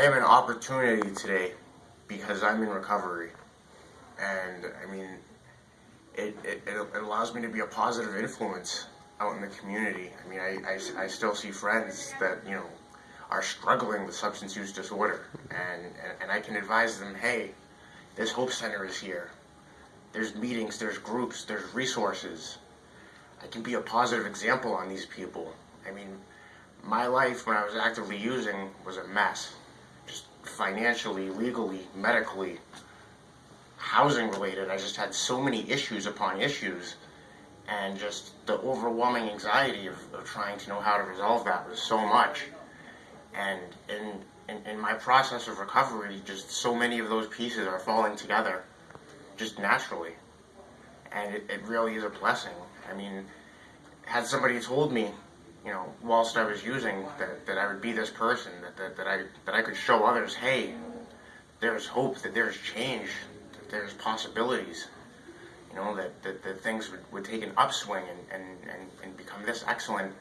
I have an opportunity today because I'm in recovery. And I mean, it, it, it allows me to be a positive influence out in the community. I mean, I, I, I still see friends that, you know, are struggling with substance use disorder. And, and, and I can advise them, hey, this Hope Center is here. There's meetings, there's groups, there's resources. I can be a positive example on these people. I mean, my life when I was actively using was a mess. Financially, legally, medically, housing related. I just had so many issues upon issues. And just the overwhelming anxiety of, of trying to know how to resolve that was so much. And in, in, in my process of recovery, just so many of those pieces are falling together just naturally. And it, it really is a blessing. I mean, had somebody told me you know, whilst I was using, that, that I would be this person, that, that, that I that I could show others, hey, there's hope, that there's change, that there's possibilities, you know, that, that, that things would, would take an upswing and, and, and, and become this excellent,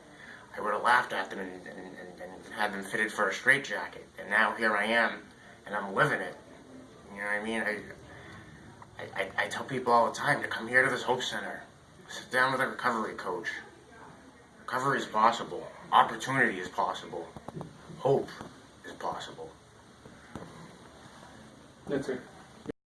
I would have laughed at them and, and, and, and had them fitted for a straitjacket. And now here I am, and I'm living it. You know what I mean? I, I, I tell people all the time to come here to this Hope Center, sit down with a recovery coach, Recovery is possible. Opportunity is possible. Hope is possible. That's it.